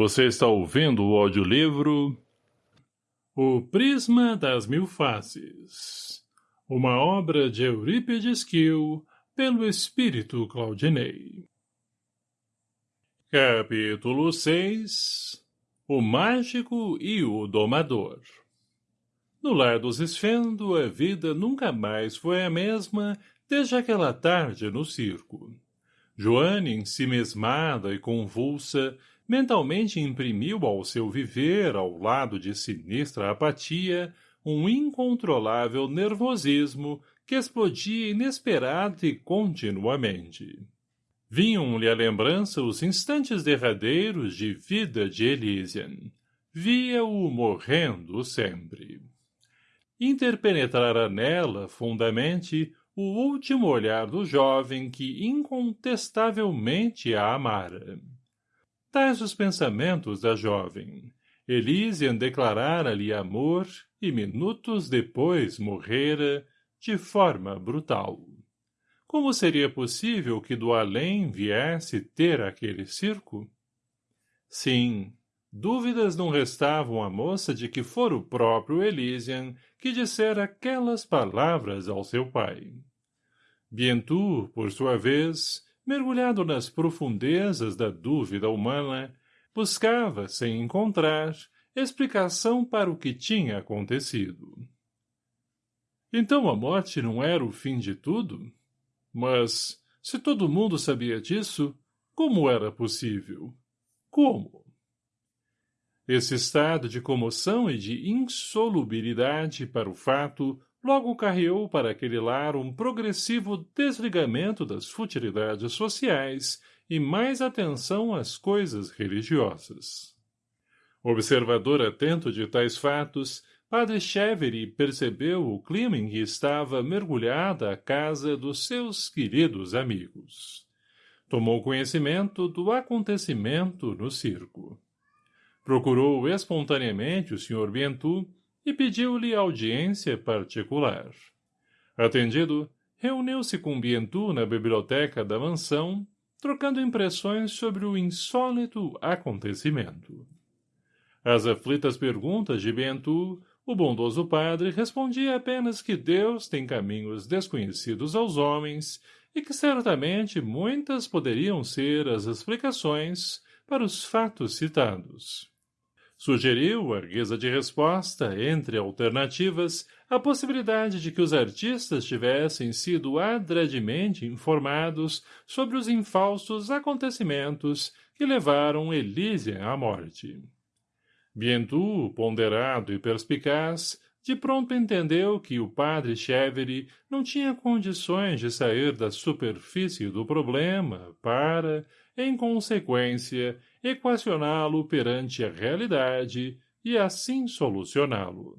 Você está ouvindo o audiolivro O Prisma das Mil Faces Uma obra de Eurípides Kiel pelo Espírito Claudinei Capítulo 6 O Mágico e o Domador No lar dos Esfendo a vida nunca mais foi a mesma desde aquela tarde no circo. Joane, ensimesmada e convulsa, mentalmente imprimiu ao seu viver, ao lado de sinistra apatia, um incontrolável nervosismo que explodia inesperado e continuamente. Vinham-lhe à lembrança os instantes derradeiros de vida de Elysian. Via-o morrendo sempre. Interpenetrara nela, fundamente, o último olhar do jovem que incontestavelmente a amara. Tais os pensamentos da jovem. Elysian declarara-lhe amor e minutos depois morrera de forma brutal. Como seria possível que do além viesse ter aquele circo? Sim, dúvidas não restavam à moça de que fora o próprio Elysian que dissera aquelas palavras ao seu pai. Bientu, por sua vez, mergulhado nas profundezas da dúvida humana, buscava, sem encontrar, explicação para o que tinha acontecido. Então a morte não era o fim de tudo? Mas, se todo mundo sabia disso, como era possível? Como? Esse estado de comoção e de insolubilidade para o fato logo carreou para aquele lar um progressivo desligamento das futilidades sociais e mais atenção às coisas religiosas. Observador atento de tais fatos, Padre Chevery percebeu o clima em que estava mergulhada a casa dos seus queridos amigos. Tomou conhecimento do acontecimento no circo. Procurou espontaneamente o Sr. Bientu e pediu-lhe audiência particular. Atendido, reuniu-se com Bientu na biblioteca da mansão, trocando impressões sobre o insólito acontecimento. Às aflitas perguntas de Bientu, o bondoso padre respondia apenas que Deus tem caminhos desconhecidos aos homens e que certamente muitas poderiam ser as explicações para os fatos citados. Sugeriu, arguesa de resposta, entre alternativas, a possibilidade de que os artistas tivessem sido adredemente informados sobre os infalsos acontecimentos que levaram Elísia à morte. Bientu, ponderado e perspicaz, de pronto entendeu que o padre Chevery não tinha condições de sair da superfície do problema para, em consequência, equacioná-lo perante a realidade e assim solucioná-lo.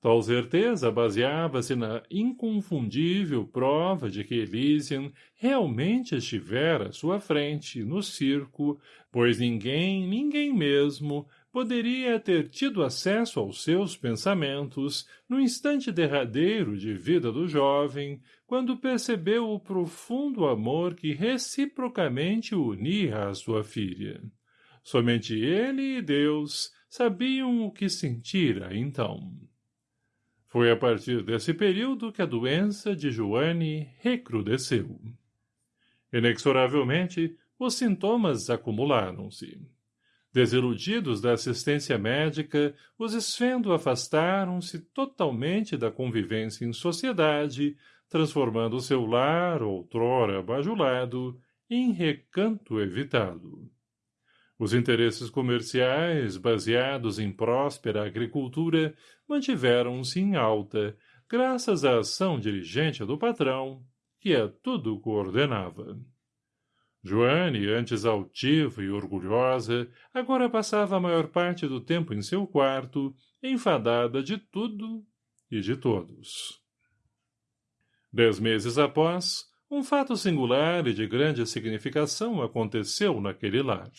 Tal certeza baseava-se na inconfundível prova de que Elysian realmente estivera à sua frente, no circo, pois ninguém, ninguém mesmo, poderia ter tido acesso aos seus pensamentos no instante derradeiro de vida do jovem, quando percebeu o profundo amor que reciprocamente unia à sua filha. Somente ele e Deus sabiam o que sentira então. Foi a partir desse período que a doença de Joane recrudesceu. Inexoravelmente, os sintomas acumularam-se. Desiludidos da assistência médica, os esfendo afastaram-se totalmente da convivência em sociedade, transformando seu lar, outrora bajulado, em recanto evitado. Os interesses comerciais, baseados em próspera agricultura, mantiveram-se em alta, graças à ação dirigente do patrão, que a tudo coordenava. Joane, antes altiva e orgulhosa, agora passava a maior parte do tempo em seu quarto, enfadada de tudo e de todos. Dez meses após, um fato singular e de grande significação aconteceu naquele lar.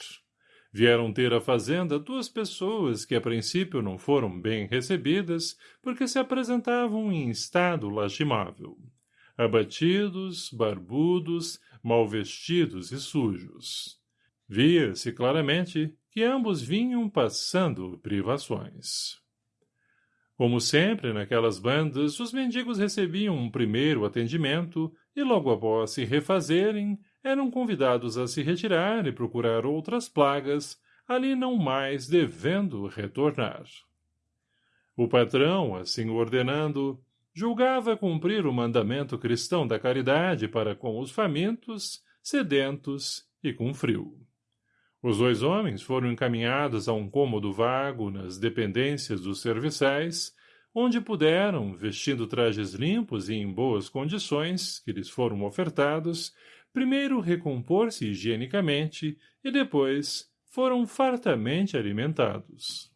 Vieram ter a fazenda duas pessoas que a princípio não foram bem recebidas porque se apresentavam em estado lastimável. Abatidos, barbudos, mal vestidos e sujos. Via-se claramente que ambos vinham passando privações. Como sempre naquelas bandas, os mendigos recebiam um primeiro atendimento e logo após se refazerem, eram convidados a se retirar e procurar outras plagas, ali não mais devendo retornar. O patrão, assim ordenando, julgava cumprir o mandamento cristão da caridade para com os famintos, sedentos e com frio. Os dois homens foram encaminhados a um cômodo vago nas dependências dos serviçais, onde puderam, vestindo trajes limpos e em boas condições, que lhes foram ofertados, primeiro recompor-se higienicamente e depois foram fartamente alimentados.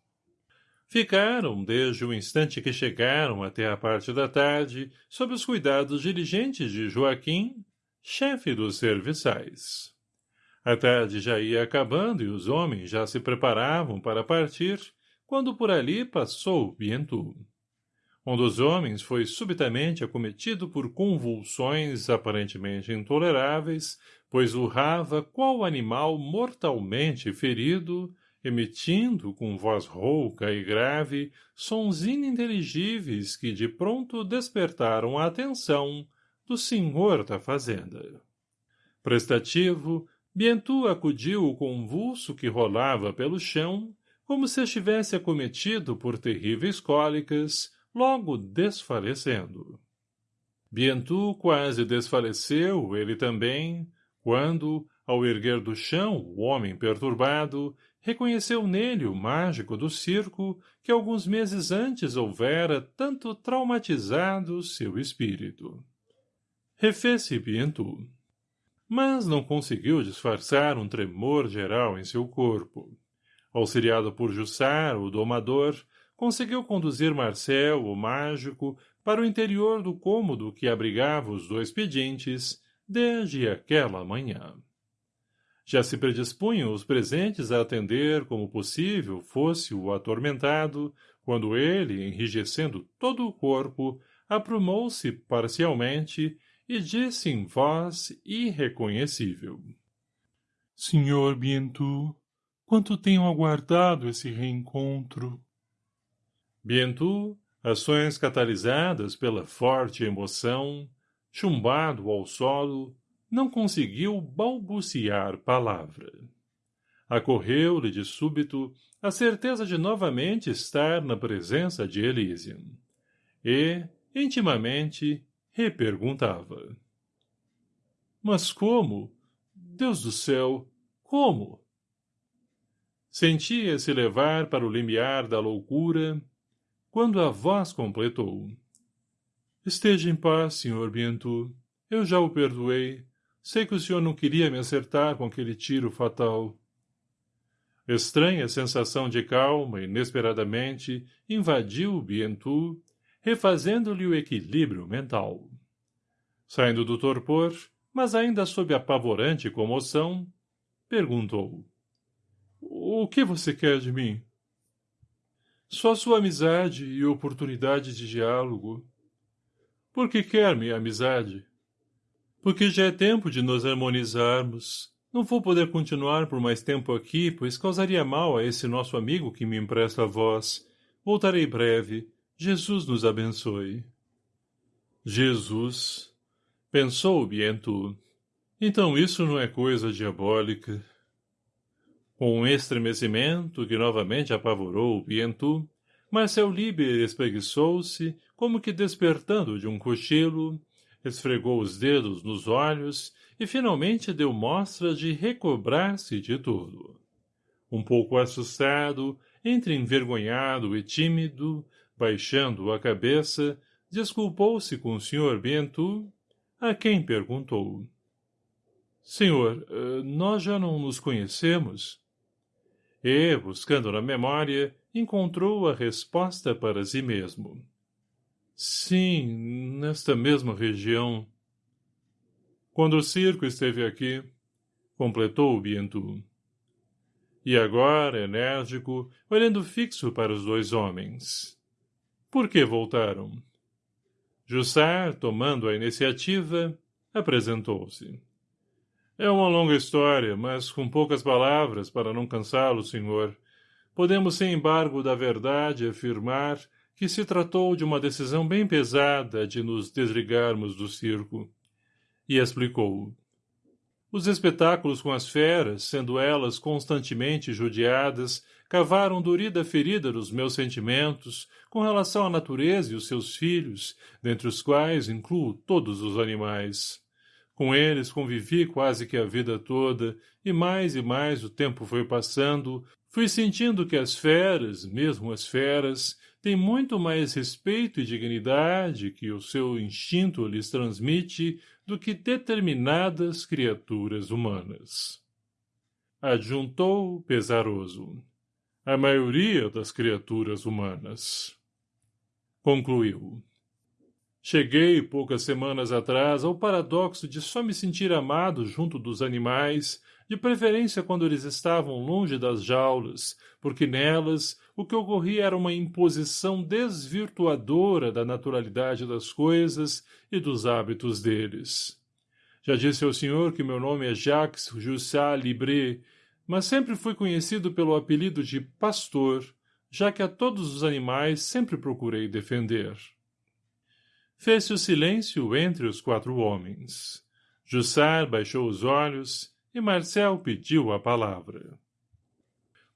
Ficaram, desde o instante que chegaram até a parte da tarde, sob os cuidados diligentes de Joaquim, chefe dos serviçais. A tarde já ia acabando e os homens já se preparavam para partir, quando por ali passou Bientu. Um dos homens foi subitamente acometido por convulsões aparentemente intoleráveis, pois urrava qual animal mortalmente ferido, emitindo com voz rouca e grave sons ininteligíveis que de pronto despertaram a atenção do senhor da fazenda. Prestativo, Bientu acudiu o convulso que rolava pelo chão, como se estivesse acometido por terríveis cólicas, logo desfalecendo. Bientu quase desfaleceu, ele também, quando, ao erguer do chão o homem perturbado, reconheceu nele o mágico do circo que alguns meses antes houvera tanto traumatizado seu espírito. Refez-se Pientu. Mas não conseguiu disfarçar um tremor geral em seu corpo. Auxiliado por Jussar, o domador, conseguiu conduzir Marcel, o mágico, para o interior do cômodo que abrigava os dois pedintes desde aquela manhã. Já se predispunham os presentes a atender como possível fosse o atormentado, quando ele, enrijecendo todo o corpo, aprumou-se parcialmente e disse em voz irreconhecível. — Senhor Bientu, quanto tenho aguardado esse reencontro? Bientu, ações catalisadas pela forte emoção, chumbado ao solo, não conseguiu balbuciar palavra. Acorreu-lhe de súbito a certeza de novamente estar na presença de Elysium. E, intimamente, reperguntava. Mas como? Deus do céu, como? Sentia-se levar para o limiar da loucura, quando a voz completou. Esteja em paz, Sr. Bientu. Eu já o perdoei. Sei que o senhor não queria me acertar com aquele tiro fatal. Estranha sensação de calma, inesperadamente, invadiu o Bientu, refazendo-lhe o equilíbrio mental. Saindo do torpor, mas ainda sob apavorante comoção, perguntou. O que você quer de mim? Só sua amizade e oportunidade de diálogo. Por que quer minha amizade? Porque já é tempo de nos harmonizarmos. Não vou poder continuar por mais tempo aqui, pois causaria mal a esse nosso amigo que me empresta a voz. Voltarei breve. Jesus nos abençoe. Jesus. Pensou Bientu. Então isso não é coisa diabólica. Com um estremecimento que novamente apavorou Bientu, Marcel Liber espreguiçou-se, como que despertando de um cochilo, esfregou os dedos nos olhos e finalmente deu mostra de recobrar-se de tudo. Um pouco assustado, entre envergonhado e tímido, baixando a cabeça, desculpou-se com o Sr. Bento, a quem perguntou. — Senhor, eh, nós já não nos conhecemos? E, buscando na memória, encontrou a resposta para si mesmo. Sim, nesta mesma região. Quando o circo esteve aqui, completou o Bientu. E agora, enérgico, olhando fixo para os dois homens. Por que voltaram? Jussar, tomando a iniciativa, apresentou-se. É uma longa história, mas com poucas palavras para não cansá-lo, senhor. Podemos, sem embargo da verdade, afirmar que se tratou de uma decisão bem pesada de nos desligarmos do circo. E explicou. Os espetáculos com as feras, sendo elas constantemente judiadas, cavaram durida ferida nos meus sentimentos com relação à natureza e os seus filhos, dentre os quais incluo todos os animais. Com eles convivi quase que a vida toda, e mais e mais o tempo foi passando, fui sentindo que as feras, mesmo as feras, têm muito mais respeito e dignidade que o seu instinto lhes transmite do que determinadas criaturas humanas. Adjuntou pesaroso. A maioria das criaturas humanas. Concluiu. Cheguei, poucas semanas atrás, ao paradoxo de só me sentir amado junto dos animais, de preferência quando eles estavam longe das jaulas, porque nelas o que ocorria era uma imposição desvirtuadora da naturalidade das coisas e dos hábitos deles. Já disse ao senhor que meu nome é Jacques Jussat Libré, mas sempre fui conhecido pelo apelido de Pastor, já que a todos os animais sempre procurei defender. Fez-se o silêncio entre os quatro homens. Jussar baixou os olhos e Marcel pediu a palavra.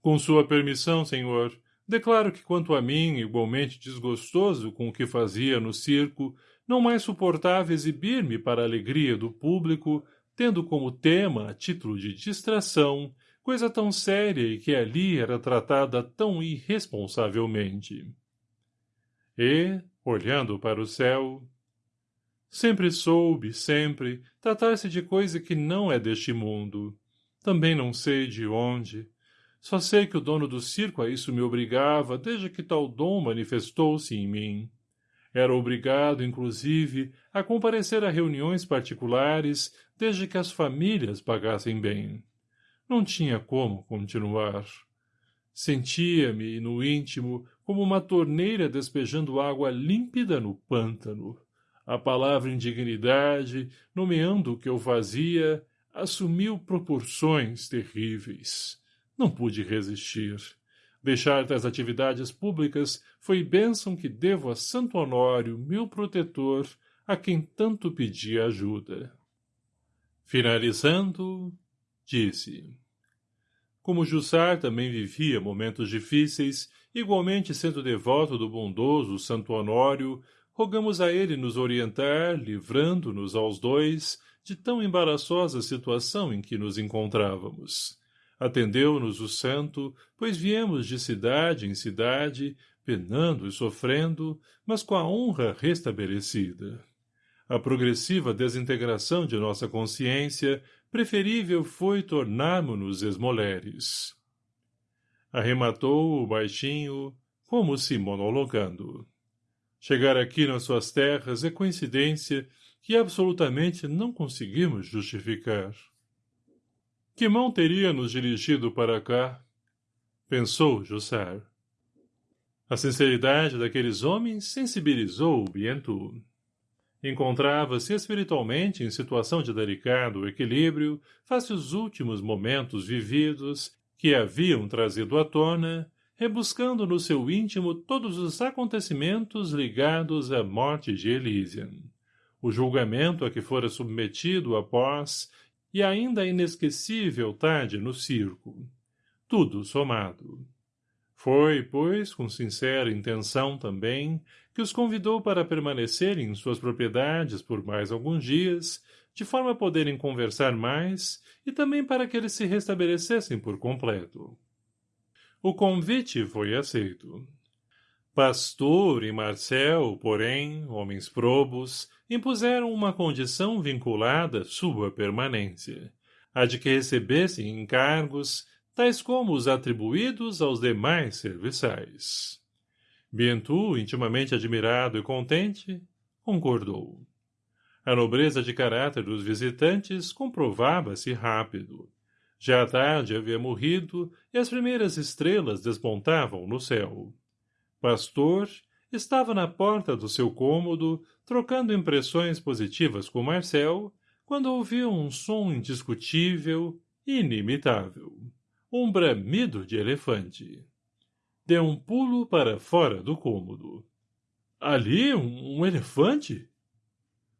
Com sua permissão, senhor, declaro que quanto a mim, igualmente desgostoso com o que fazia no circo, não mais suportava exibir-me para a alegria do público, tendo como tema, a título de distração, coisa tão séria e que ali era tratada tão irresponsavelmente. E, olhando para o céu. Sempre soube, sempre, tratar-se de coisa que não é deste mundo. Também não sei de onde. Só sei que o dono do circo a isso me obrigava desde que tal dom manifestou-se em mim. Era obrigado, inclusive, a comparecer a reuniões particulares desde que as famílias pagassem bem. Não tinha como continuar. Sentia-me, no íntimo, como uma torneira despejando água límpida no pântano. A palavra indignidade, nomeando o que eu fazia, assumiu proporções terríveis. Não pude resistir. Deixar das atividades públicas foi bênção que devo a Santo Honório, meu protetor, a quem tanto pedi ajuda. Finalizando, disse. Como Jussar também vivia momentos difíceis, igualmente sendo devoto do bondoso Santo Honório, rogamos a ele nos orientar, livrando-nos aos dois de tão embaraçosa situação em que nos encontrávamos. Atendeu-nos o santo, pois viemos de cidade em cidade, penando e sofrendo, mas com a honra restabelecida. A progressiva desintegração de nossa consciência preferível foi tornarmos-nos esmoleres. Arrematou o baixinho, como se monologando. Chegar aqui nas suas terras é coincidência que absolutamente não conseguimos justificar. Que mão teria nos dirigido para cá? Pensou Jussar. A sinceridade daqueles homens sensibilizou o Bientu. Encontrava-se espiritualmente em situação de delicado equilíbrio face os últimos momentos vividos que haviam trazido à tona, rebuscando no seu íntimo todos os acontecimentos ligados à morte de Elysian, o julgamento a que fora submetido após e ainda inesquecível tarde no circo. Tudo somado. Foi, pois, com sincera intenção também, que os convidou para permanecerem em suas propriedades por mais alguns dias, de forma a poderem conversar mais e também para que eles se restabelecessem por completo. O convite foi aceito. Pastor e Marcel, porém, homens probos, impuseram uma condição vinculada à sua permanência, a de que recebessem encargos tais como os atribuídos aos demais serviçais. Bientu, intimamente admirado e contente, concordou. A nobreza de caráter dos visitantes comprovava-se rápido. Já a tarde havia morrido e as primeiras estrelas despontavam no céu. Pastor estava na porta do seu cômodo, trocando impressões positivas com Marcel, quando ouviu um som indiscutível e inimitável. Um bramido de elefante. Deu um pulo para fora do cômodo. Ali, um, um elefante?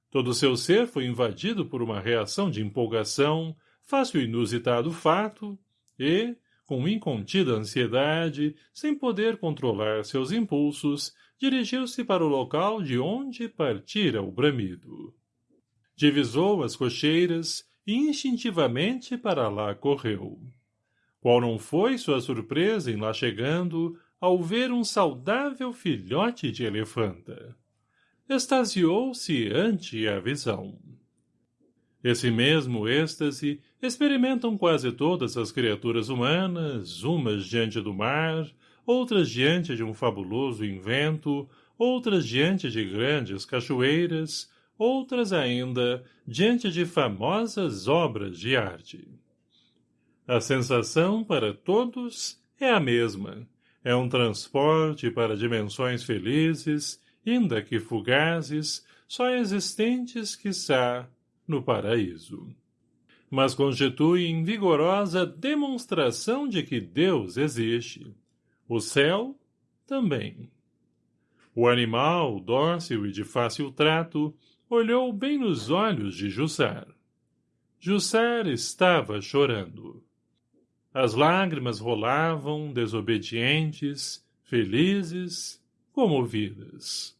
Todo seu ser foi invadido por uma reação de empolgação, fácil inusitado fato, e, com incontida ansiedade, sem poder controlar seus impulsos, dirigiu-se para o local de onde partira o bramido. Divisou as cocheiras e instintivamente para lá correu. Qual não foi sua surpresa em lá chegando ao ver um saudável filhote de elefanta? Extasiou-se ante a visão. Esse mesmo êxtase experimentam quase todas as criaturas humanas, umas diante do mar, outras diante de um fabuloso invento, outras diante de grandes cachoeiras, outras ainda diante de famosas obras de arte. A sensação para todos é a mesma. É um transporte para dimensões felizes, ainda que fugazes, só existentes, quiçá, no paraíso. Mas constituem vigorosa demonstração de que Deus existe. O céu, também. O animal, dócil e de fácil trato, olhou bem nos olhos de Jussar. Jussar estava chorando. As lágrimas rolavam, desobedientes, felizes, comovidas.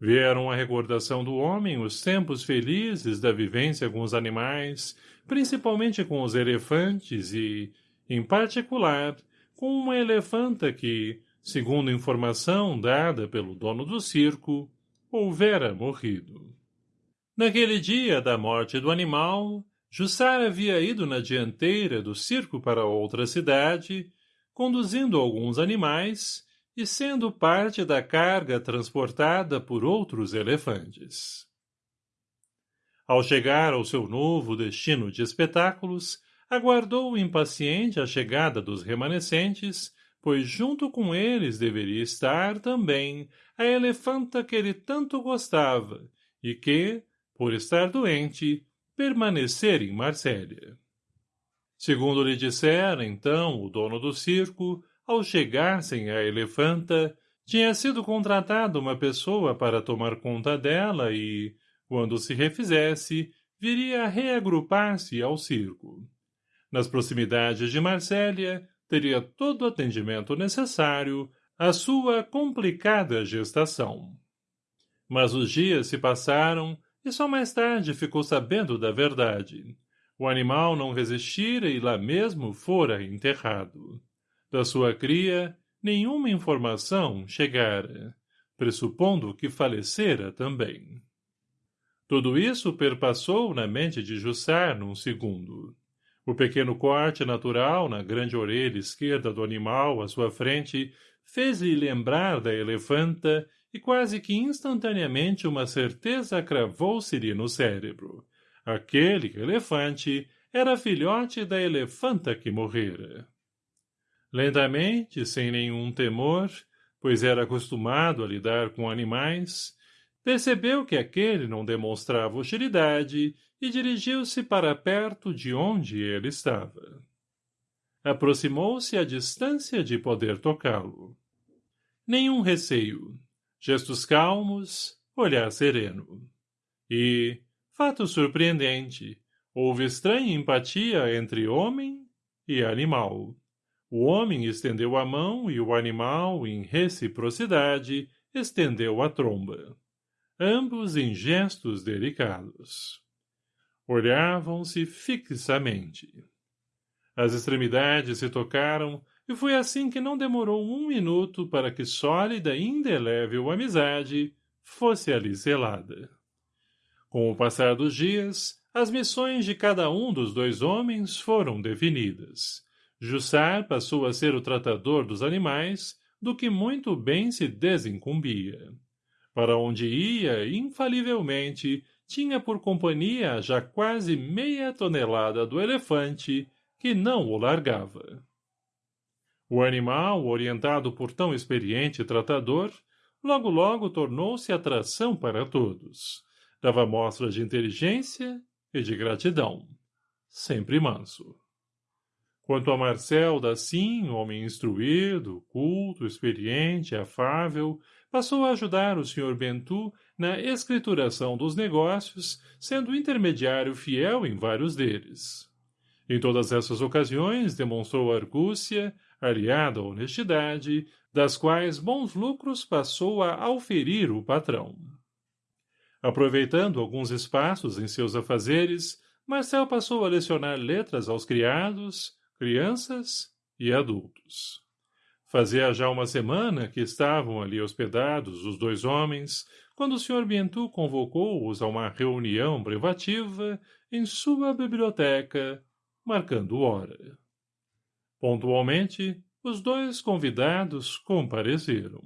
Vieram a recordação do homem os tempos felizes da vivência com os animais, principalmente com os elefantes e, em particular, com uma elefanta que, segundo informação dada pelo dono do circo, houvera morrido. Naquele dia da morte do animal, Jussar havia ido na dianteira do circo para outra cidade, conduzindo alguns animais e sendo parte da carga transportada por outros elefantes. Ao chegar ao seu novo destino de espetáculos, aguardou impaciente a chegada dos remanescentes, pois junto com eles deveria estar também a elefanta que ele tanto gostava e que, por estar doente, permanecera em Marsella. Segundo lhe dissera, então, o dono do circo, ao chegassem à elefanta, tinha sido contratada uma pessoa para tomar conta dela e, quando se refizesse, viria a reagrupar-se ao circo. Nas proximidades de Marsella, teria todo o atendimento necessário à sua complicada gestação. Mas os dias se passaram e só mais tarde ficou sabendo da verdade. O animal não resistira e lá mesmo fora enterrado. Da sua cria, nenhuma informação chegara, pressupondo que falecera também. Tudo isso perpassou na mente de Jussar num segundo. O pequeno corte natural na grande orelha esquerda do animal à sua frente fez-lhe lembrar da elefanta e quase que instantaneamente uma certeza cravou-se-lhe no cérebro. Aquele elefante era filhote da elefanta que morrera. Lentamente, sem nenhum temor, pois era acostumado a lidar com animais, percebeu que aquele não demonstrava hostilidade e dirigiu-se para perto de onde ele estava. Aproximou-se à distância de poder tocá-lo. Nenhum receio. Gestos calmos, olhar sereno. E, fato surpreendente, houve estranha empatia entre homem e animal. O homem estendeu a mão e o animal, em reciprocidade, estendeu a tromba. Ambos em gestos delicados. Olhavam-se fixamente. As extremidades se tocaram e foi assim que não demorou um minuto para que sólida e indelével amizade fosse ali selada. Com o passar dos dias, as missões de cada um dos dois homens foram definidas. Jussar passou a ser o tratador dos animais, do que muito bem se desincumbia. Para onde ia, infalivelmente, tinha por companhia já quase meia tonelada do elefante, que não o largava. O animal, orientado por tão experiente tratador, logo logo tornou-se atração para todos. Dava mostras de inteligência e de gratidão. Sempre manso. Quanto a Marcel Dacim, homem instruído, culto, experiente, afável, passou a ajudar o Sr. Bentu na escrituração dos negócios, sendo intermediário fiel em vários deles. Em todas essas ocasiões demonstrou argúcia, aliada à honestidade, das quais bons lucros passou a auferir o patrão. Aproveitando alguns espaços em seus afazeres, Marcel passou a lecionar letras aos criados, crianças e adultos. Fazia já uma semana que estavam ali hospedados os dois homens, quando o Sr. Bientu convocou-os a uma reunião privativa em sua biblioteca, marcando hora. Pontualmente, os dois convidados compareceram.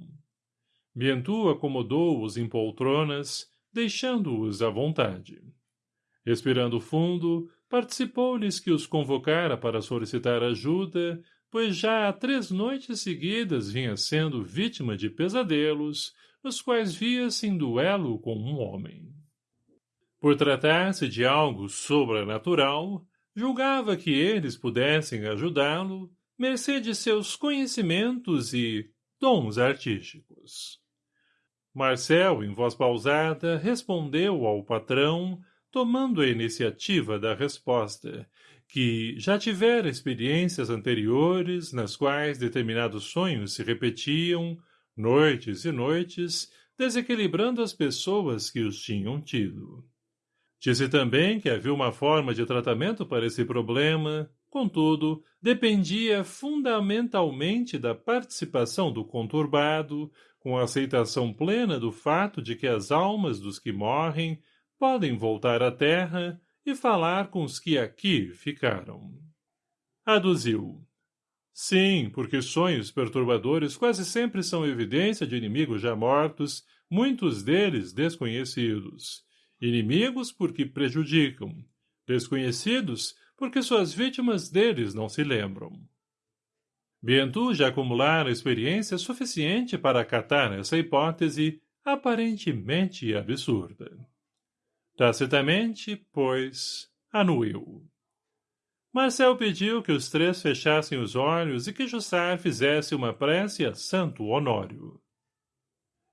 Bientu acomodou-os em poltronas, deixando-os à vontade. Respirando fundo, participou-lhes que os convocara para solicitar ajuda, pois já há três noites seguidas vinha sendo vítima de pesadelos, nos quais via-se em duelo com um homem. Por tratar-se de algo sobrenatural, julgava que eles pudessem ajudá-lo, mercê de seus conhecimentos e dons artísticos. Marcel, em voz pausada, respondeu ao patrão, tomando a iniciativa da resposta, que já tivera experiências anteriores nas quais determinados sonhos se repetiam, noites e noites, desequilibrando as pessoas que os tinham tido. Disse também que havia uma forma de tratamento para esse problema, contudo, dependia fundamentalmente da participação do conturbado, com a aceitação plena do fato de que as almas dos que morrem podem voltar à terra e falar com os que aqui ficaram. Aduziu. Sim, porque sonhos perturbadores quase sempre são evidência de inimigos já mortos, muitos deles desconhecidos, Inimigos porque prejudicam. Desconhecidos porque suas vítimas deles não se lembram. Bientu já acumulara experiência suficiente para acatar essa hipótese aparentemente absurda. Tacitamente, pois, anuiu. Marcel pediu que os três fechassem os olhos e que Jussar fizesse uma prece a Santo Honório.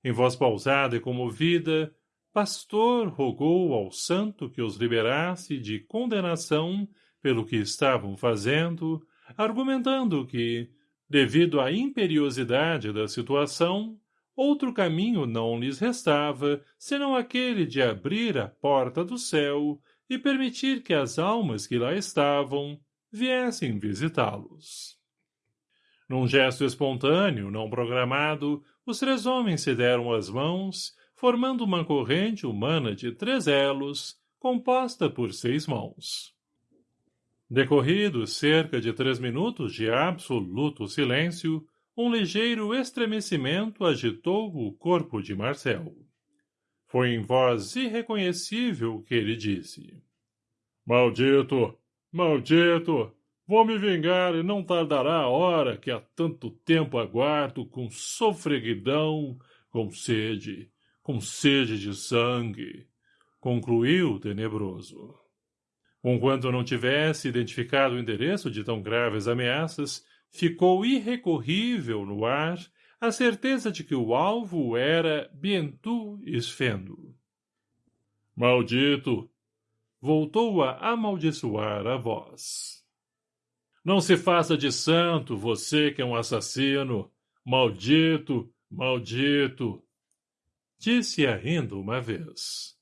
Em voz pausada e comovida, pastor rogou ao santo que os liberasse de condenação pelo que estavam fazendo, argumentando que, devido à imperiosidade da situação, outro caminho não lhes restava senão aquele de abrir a porta do céu e permitir que as almas que lá estavam viessem visitá-los. Num gesto espontâneo, não programado, os três homens se deram as mãos formando uma corrente humana de três elos, composta por seis mãos. Decorridos cerca de três minutos de absoluto silêncio, um ligeiro estremecimento agitou o corpo de Marcel. Foi em voz irreconhecível que ele disse. Maldito! Maldito! Vou me vingar e não tardará a hora que há tanto tempo aguardo com sofreguidão, com sede, com sede de sangue, concluiu o tenebroso. Conquanto não tivesse identificado o endereço de tão graves ameaças, ficou irrecorrível no ar a certeza de que o alvo era Bientu Esfendo. Maldito! Voltou a amaldiçoar a voz. Não se faça de santo, você que é um assassino! Maldito! Maldito! Disse-a rindo uma vez.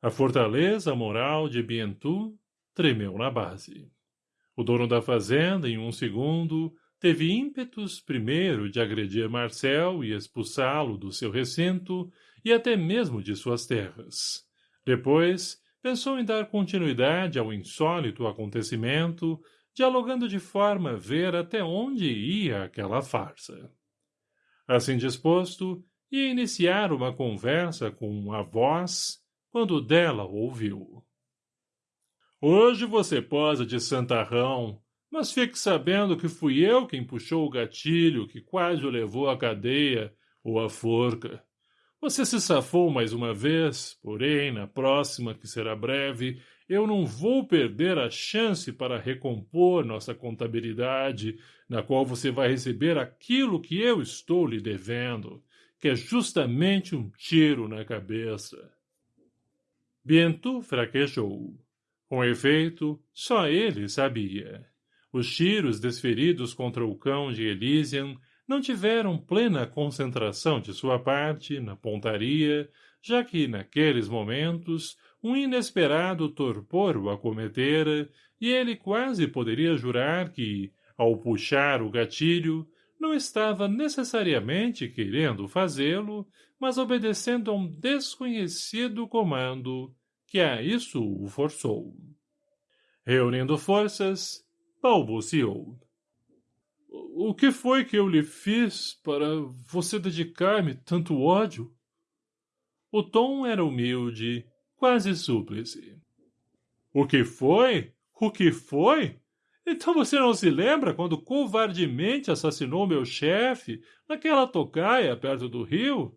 A fortaleza moral de Bientu tremeu na base. O dono da fazenda, em um segundo, teve ímpetos primeiro de agredir Marcel e expulsá-lo do seu recinto e até mesmo de suas terras. Depois, pensou em dar continuidade ao insólito acontecimento, dialogando de forma a ver até onde ia aquela farsa. Assim disposto, e iniciar uma conversa com a voz quando dela ouviu. Hoje você posa de santarrão, mas fique sabendo que fui eu quem puxou o gatilho que quase o levou à cadeia ou à forca. Você se safou mais uma vez, porém, na próxima, que será breve, eu não vou perder a chance para recompor nossa contabilidade, na qual você vai receber aquilo que eu estou lhe devendo, que é justamente um tiro na cabeça. Bientôt fraquejou. Com efeito, só ele sabia. Os tiros desferidos contra o cão de Elysian não tiveram plena concentração de sua parte na pontaria, já que, naqueles momentos, um inesperado torpor o acometera e ele quase poderia jurar que, ao puxar o gatilho, não estava necessariamente querendo fazê-lo, mas obedecendo a um desconhecido comando que a isso o forçou. Reunindo forças, balbuciou. O que foi que eu lhe fiz para você dedicar-me tanto ódio? O tom era humilde, quase súplice. O que foi? O que foi? Então você não se lembra quando covardemente assassinou meu chefe naquela tocaia perto do rio?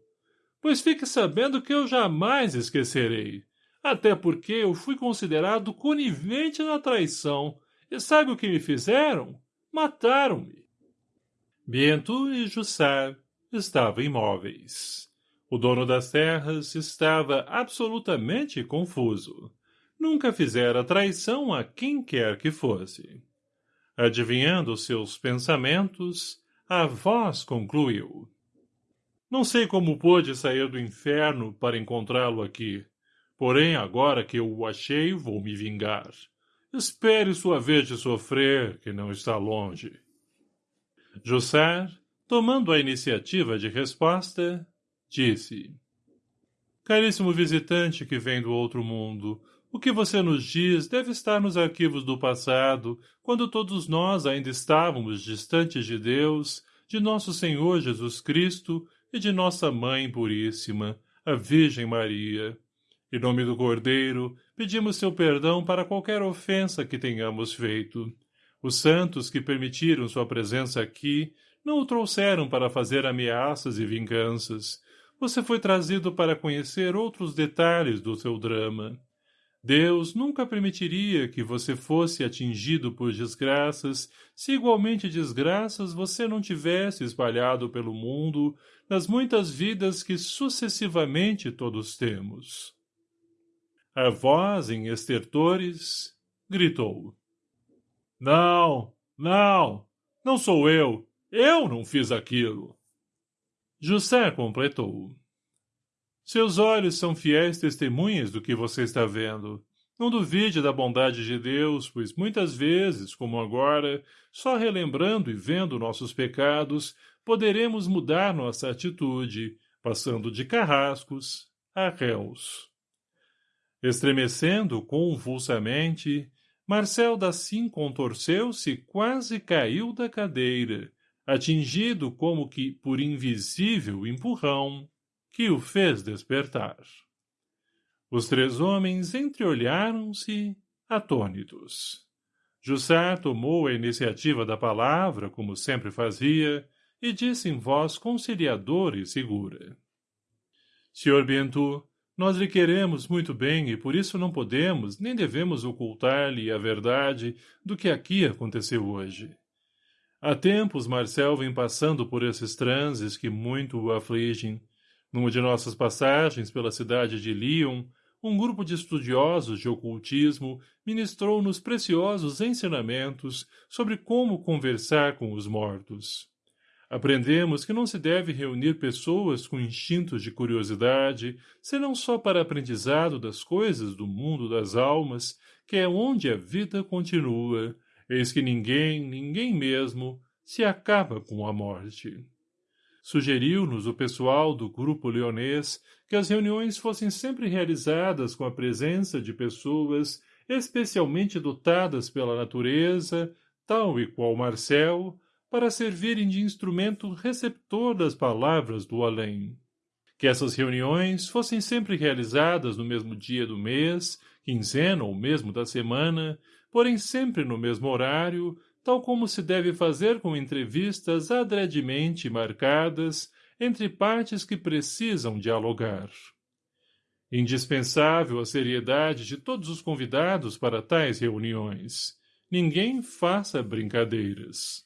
Pois fique sabendo que eu jamais esquecerei. Até porque eu fui considerado conivente na traição. E sabe o que me fizeram? Mataram-me. Bento e Jussar estavam imóveis. O dono das terras estava absolutamente confuso. Nunca fizera traição a quem quer que fosse. Adivinhando seus pensamentos, a voz concluiu. Não sei como pôde sair do inferno para encontrá-lo aqui. Porém, agora que eu o achei, vou me vingar. Espere sua vez de sofrer, que não está longe. Jussar, tomando a iniciativa de resposta, Disse. Caríssimo visitante que vem do outro mundo, o que você nos diz deve estar nos arquivos do passado, quando todos nós ainda estávamos distantes de Deus, de nosso Senhor Jesus Cristo e de nossa Mãe Puríssima, a Virgem Maria. Em nome do Cordeiro, pedimos seu perdão para qualquer ofensa que tenhamos feito. Os santos que permitiram sua presença aqui não o trouxeram para fazer ameaças e vinganças, você foi trazido para conhecer outros detalhes do seu drama. Deus nunca permitiria que você fosse atingido por desgraças, se igualmente desgraças você não tivesse espalhado pelo mundo nas muitas vidas que sucessivamente todos temos. A voz, em estertores, gritou. Não, não, não sou eu. Eu não fiz aquilo. José completou. Seus olhos são fiéis testemunhas do que você está vendo. Não duvide da bondade de Deus, pois muitas vezes, como agora, só relembrando e vendo nossos pecados, poderemos mudar nossa atitude, passando de carrascos a réus. Estremecendo convulsamente, Marcel Dassim contorceu-se quase caiu da cadeira, atingido como que por invisível empurrão, que o fez despertar. Os três homens entreolharam-se, atônitos. Jussá tomou a iniciativa da palavra, como sempre fazia, e disse em voz conciliadora e segura. Senhor Bento, nós lhe queremos muito bem e por isso não podemos nem devemos ocultar-lhe a verdade do que aqui aconteceu hoje. Há tempos Marcel vem passando por esses transes que muito o afligem. Numa de nossas passagens pela cidade de Lyon, um grupo de estudiosos de ocultismo ministrou-nos preciosos ensinamentos sobre como conversar com os mortos. Aprendemos que não se deve reunir pessoas com instintos de curiosidade, senão só para aprendizado das coisas do mundo das almas, que é onde a vida continua, eis que ninguém, ninguém mesmo, se acaba com a morte. Sugeriu-nos o pessoal do grupo leonês que as reuniões fossem sempre realizadas com a presença de pessoas especialmente dotadas pela natureza, tal e qual Marcel, para servirem de instrumento receptor das palavras do além. Que essas reuniões fossem sempre realizadas no mesmo dia do mês, quinzena ou mesmo da semana, porém sempre no mesmo horário, tal como se deve fazer com entrevistas adredemente marcadas entre partes que precisam dialogar. Indispensável a seriedade de todos os convidados para tais reuniões. Ninguém faça brincadeiras.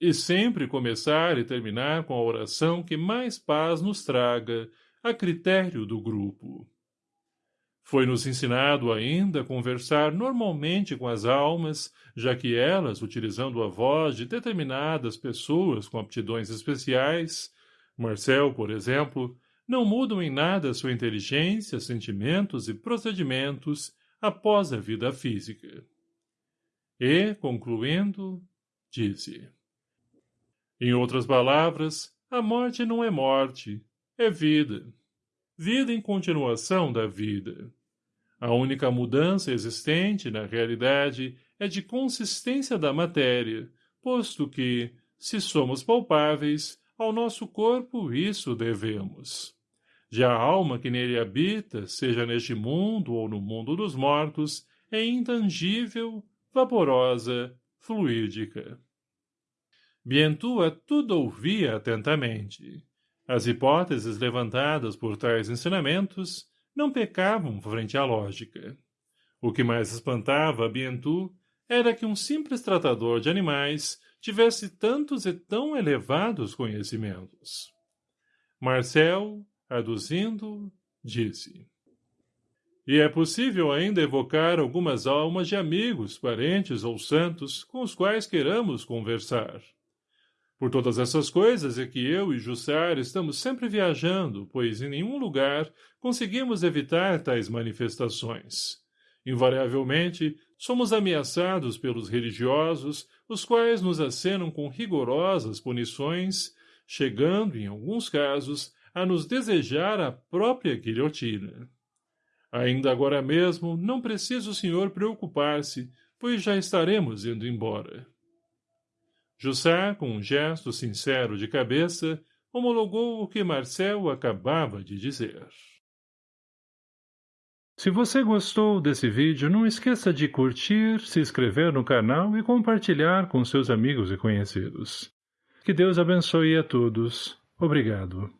E sempre começar e terminar com a oração que mais paz nos traga, a critério do grupo. Foi-nos ensinado ainda a conversar normalmente com as almas, já que elas, utilizando a voz de determinadas pessoas com aptidões especiais, Marcel, por exemplo, não mudam em nada sua inteligência, sentimentos e procedimentos após a vida física. E, concluindo, disse. Em outras palavras, a morte não é morte, é vida. Vida em continuação da vida. A única mudança existente, na realidade, é de consistência da matéria, posto que, se somos palpáveis, ao nosso corpo isso devemos. Já a alma que nele habita, seja neste mundo ou no mundo dos mortos, é intangível, vaporosa, fluídica. Bientua tudo ouvia atentamente. As hipóteses levantadas por tais ensinamentos não pecavam frente à lógica. O que mais espantava a Bientu era que um simples tratador de animais tivesse tantos e tão elevados conhecimentos. Marcel, aduzindo, disse. E é possível ainda evocar algumas almas de amigos, parentes ou santos com os quais queiramos conversar. Por todas essas coisas é que eu e Jussar estamos sempre viajando, pois em nenhum lugar conseguimos evitar tais manifestações. Invariavelmente, somos ameaçados pelos religiosos, os quais nos acenam com rigorosas punições, chegando, em alguns casos, a nos desejar a própria guilhotina. Ainda agora mesmo, não precisa o senhor preocupar-se, pois já estaremos indo embora. Jussá, com um gesto sincero de cabeça, homologou o que Marcel acabava de dizer. Se você gostou desse vídeo, não esqueça de curtir, se inscrever no canal e compartilhar com seus amigos e conhecidos. Que Deus abençoe a todos. Obrigado.